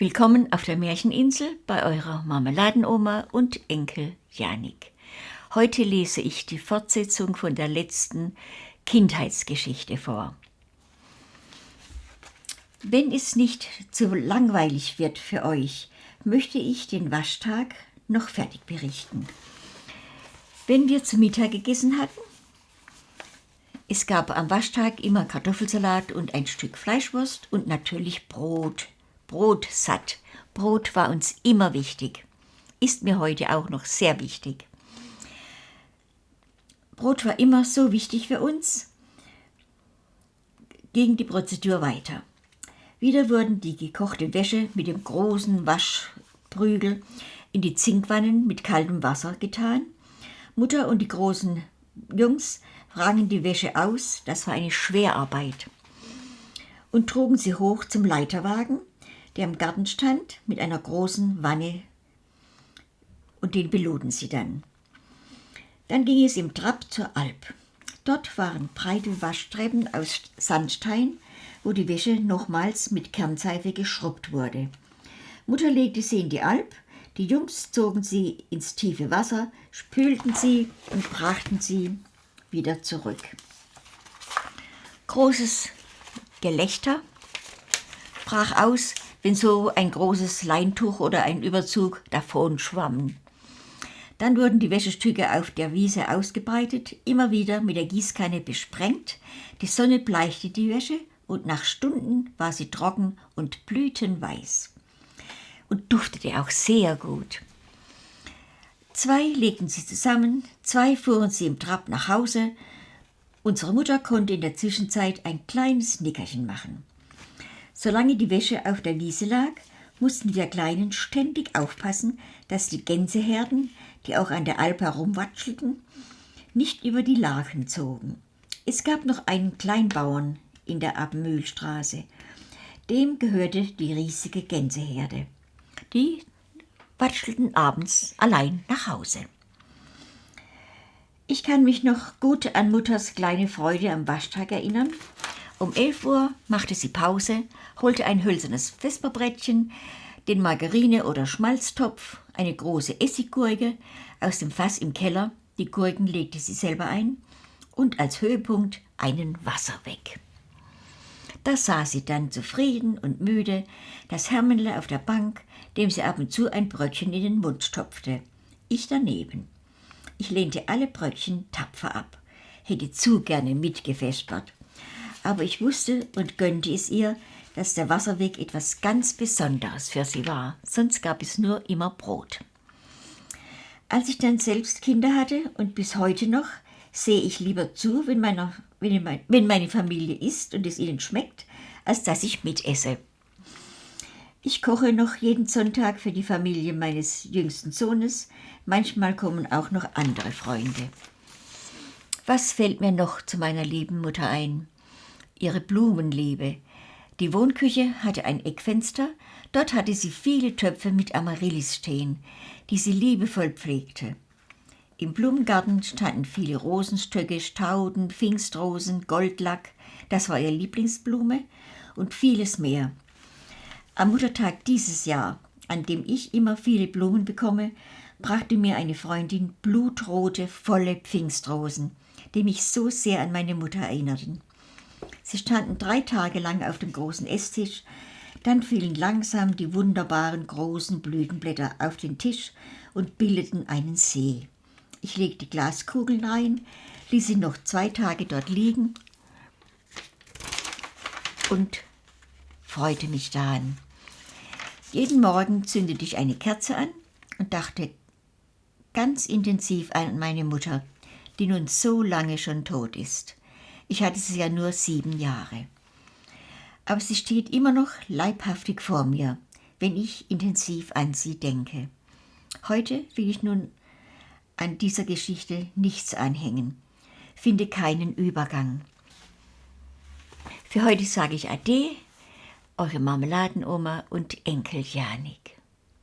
Willkommen auf der Märcheninsel bei eurer Marmeladenoma und Enkel Janik. Heute lese ich die Fortsetzung von der letzten Kindheitsgeschichte vor. Wenn es nicht zu langweilig wird für euch, möchte ich den Waschtag noch fertig berichten. Wenn wir zu Mittag gegessen hatten, es gab am Waschtag immer Kartoffelsalat und ein Stück Fleischwurst und natürlich Brot. Brot satt. Brot war uns immer wichtig. Ist mir heute auch noch sehr wichtig. Brot war immer so wichtig für uns. Ging die Prozedur weiter. Wieder wurden die gekochte Wäsche mit dem großen Waschprügel in die Zinkwannen mit kaltem Wasser getan. Mutter und die großen Jungs rangen die Wäsche aus, das war eine Schwerarbeit, und trugen sie hoch zum Leiterwagen, der im Garten stand, mit einer großen Wanne, und den beluden sie dann. Dann ging es im Trab zur Alp. Dort waren breite Waschtreppen aus Sandstein, wo die Wäsche nochmals mit Kernseife geschrubbt wurde. Mutter legte sie in die Alp, die Jungs zogen sie ins tiefe Wasser, spülten sie und brachten sie wieder zurück. Großes Gelächter brach aus, wenn so ein großes Leintuch oder ein Überzug davon schwamm. Dann wurden die Wäschestücke auf der Wiese ausgebreitet, immer wieder mit der Gießkanne besprengt. Die Sonne bleichte die Wäsche und nach Stunden war sie trocken und blütenweiß und duftete auch sehr gut. Zwei legten sie zusammen, zwei fuhren sie im Trab nach Hause. Unsere Mutter konnte in der Zwischenzeit ein kleines Nickerchen machen. Solange die Wäsche auf der Wiese lag, mussten wir Kleinen ständig aufpassen, dass die Gänseherden, die auch an der Alp herumwatschelten, nicht über die Lachen zogen. Es gab noch einen Kleinbauern in der Abmühlstraße. Dem gehörte die riesige Gänseherde. Die watschelten abends allein nach Hause. Ich kann mich noch gut an Mutters kleine Freude am Waschtag erinnern. Um 11 Uhr machte sie Pause, holte ein hölzernes Vesperbrettchen, den Margarine- oder Schmalztopf, eine große Essiggurke aus dem Fass im Keller, die Gurken legte sie selber ein, und als Höhepunkt einen Wasserweg. Da saß sie dann zufrieden und müde, das Hermenle auf der Bank, dem sie ab und zu ein Brötchen in den Mund stopfte. Ich daneben. Ich lehnte alle Brötchen tapfer ab, hätte zu gerne mitgefespert. Aber ich wusste und gönnte es ihr, dass der Wasserweg etwas ganz Besonderes für sie war, sonst gab es nur immer Brot. Als ich dann selbst Kinder hatte und bis heute noch, sehe ich lieber zu, wenn, meiner, wenn meine Familie isst und es ihnen schmeckt, als dass ich mitesse. Ich koche noch jeden Sonntag für die Familie meines jüngsten Sohnes. Manchmal kommen auch noch andere Freunde. Was fällt mir noch zu meiner lieben Mutter ein? Ihre Blumenliebe. Die Wohnküche hatte ein Eckfenster, dort hatte sie viele Töpfe mit Amaryllis stehen, die sie liebevoll pflegte. Im Blumengarten standen viele Rosenstöcke, Stauden, Pfingstrosen, Goldlack, das war ihr Lieblingsblume, und vieles mehr. Am Muttertag dieses Jahr, an dem ich immer viele Blumen bekomme, brachte mir eine Freundin blutrote, volle Pfingstrosen, die mich so sehr an meine Mutter erinnerten. Sie standen drei Tage lang auf dem großen Esstisch, dann fielen langsam die wunderbaren großen Blütenblätter auf den Tisch und bildeten einen See. Ich legte Glaskugeln rein, ließ sie noch zwei Tage dort liegen und freute mich daran. Jeden Morgen zündete ich eine Kerze an und dachte ganz intensiv an meine Mutter, die nun so lange schon tot ist. Ich hatte sie ja nur sieben Jahre. Aber sie steht immer noch leibhaftig vor mir, wenn ich intensiv an sie denke. Heute will ich nun an dieser Geschichte nichts anhängen, finde keinen Übergang. Für heute sage ich Ade, eure Marmeladenoma und Enkel Janik.